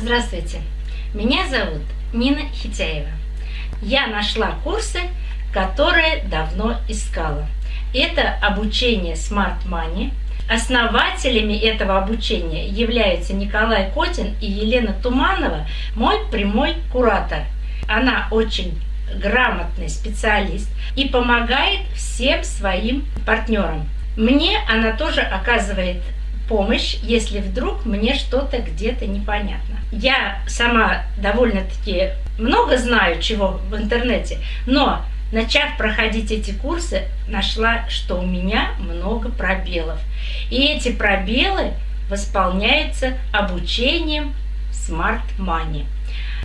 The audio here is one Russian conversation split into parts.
Здравствуйте, меня зовут Нина Хитяева. Я нашла курсы, которые давно искала. Это обучение Smart Money. Основателями этого обучения являются Николай Котин и Елена Туманова, мой прямой куратор. Она очень грамотный специалист и помогает всем своим партнерам. Мне она тоже оказывает помощь, если вдруг мне что-то где-то непонятно. Я сама довольно-таки много знаю чего в интернете, но начав проходить эти курсы, нашла, что у меня много пробелов. И эти пробелы восполняются обучением Smart Money.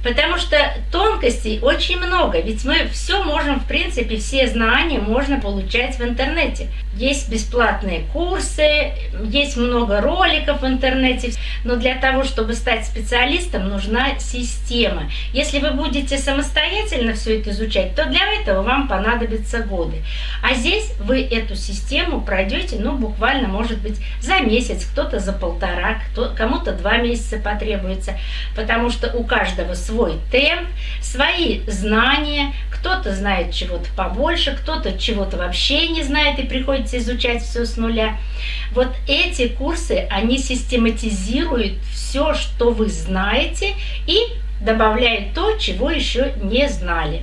Потому что тонкостей очень много, ведь мы все можем, в принципе, все знания можно получать в интернете. Есть бесплатные курсы, есть много роликов в интернете, но для того, чтобы стать специалистом, нужна система. Если вы будете самостоятельно все это изучать, то для этого вам понадобятся годы. А здесь вы эту систему пройдете, ну, буквально, может быть, за месяц, кто-то за полтора, кому-то два месяца потребуется, потому что у каждого свой свой темп, свои знания. Кто-то знает чего-то побольше, кто-то чего-то вообще не знает и приходится изучать все с нуля. Вот эти курсы, они систематизируют все, что вы знаете и добавляют то, чего еще не знали.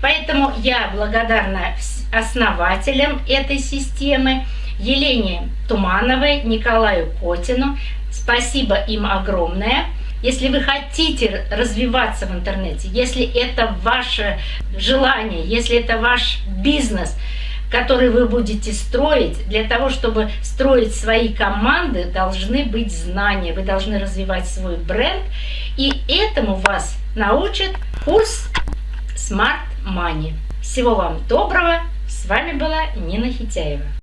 Поэтому я благодарна основателям этой системы, Елене Тумановой, Николаю Котину. Спасибо им огромное. Если вы хотите развиваться в интернете, если это ваше желание, если это ваш бизнес, который вы будете строить, для того, чтобы строить свои команды, должны быть знания, вы должны развивать свой бренд, и этому вас научит курс Smart Money. Всего вам доброго, с вами была Нина Хитяева.